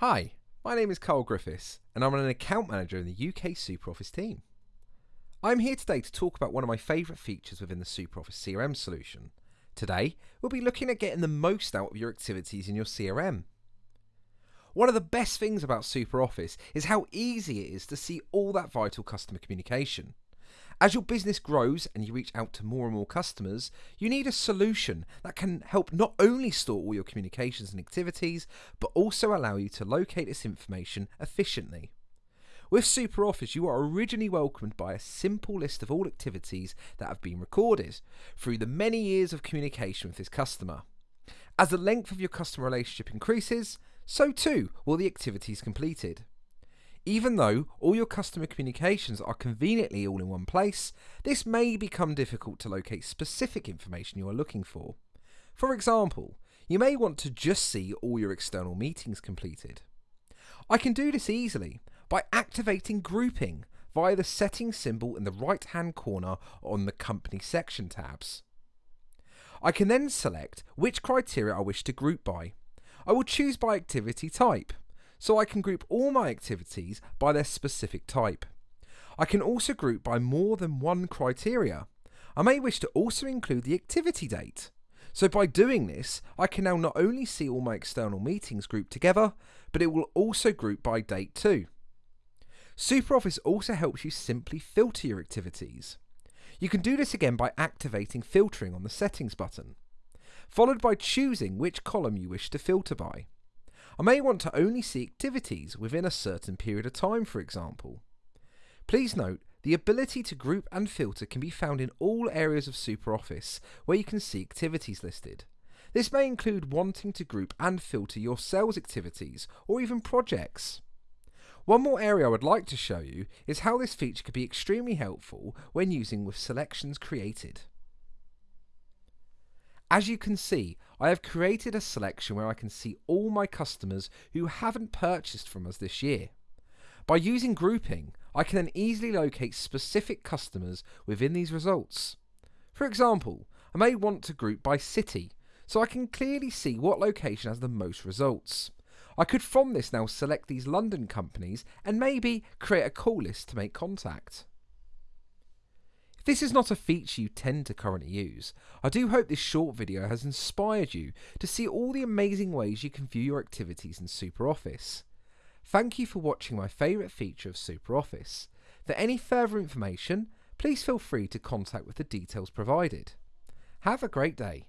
Hi, my name is Carl Griffiths, and I'm an account manager in the UK SuperOffice team. I'm here today to talk about one of my favourite features within the SuperOffice CRM solution. Today, we'll be looking at getting the most out of your activities in your CRM. One of the best things about SuperOffice is how easy it is to see all that vital customer communication. As your business grows and you reach out to more and more customers, you need a solution that can help not only store all your communications and activities, but also allow you to locate this information efficiently. With SuperOffice, you are originally welcomed by a simple list of all activities that have been recorded through the many years of communication with this customer. As the length of your customer relationship increases, so too will the activities completed. Even though all your customer communications are conveniently all in one place, this may become difficult to locate specific information you are looking for. For example, you may want to just see all your external meetings completed. I can do this easily by activating grouping via the settings symbol in the right hand corner on the company section tabs. I can then select which criteria I wish to group by. I will choose by activity type so I can group all my activities by their specific type. I can also group by more than one criteria. I may wish to also include the activity date. So by doing this, I can now not only see all my external meetings grouped together, but it will also group by date too. SuperOffice also helps you simply filter your activities. You can do this again by activating filtering on the settings button, followed by choosing which column you wish to filter by. I may want to only see activities within a certain period of time, for example. Please note, the ability to group and filter can be found in all areas of SuperOffice where you can see activities listed. This may include wanting to group and filter your sales activities or even projects. One more area I would like to show you is how this feature could be extremely helpful when using with selections created. As you can see, I have created a selection where I can see all my customers who haven't purchased from us this year. By using grouping, I can then easily locate specific customers within these results. For example, I may want to group by city, so I can clearly see what location has the most results. I could from this now select these London companies and maybe create a call list to make contact. If this is not a feature you tend to currently use, I do hope this short video has inspired you to see all the amazing ways you can view your activities in SuperOffice. Thank you for watching my favourite feature of SuperOffice. For any further information, please feel free to contact with the details provided. Have a great day.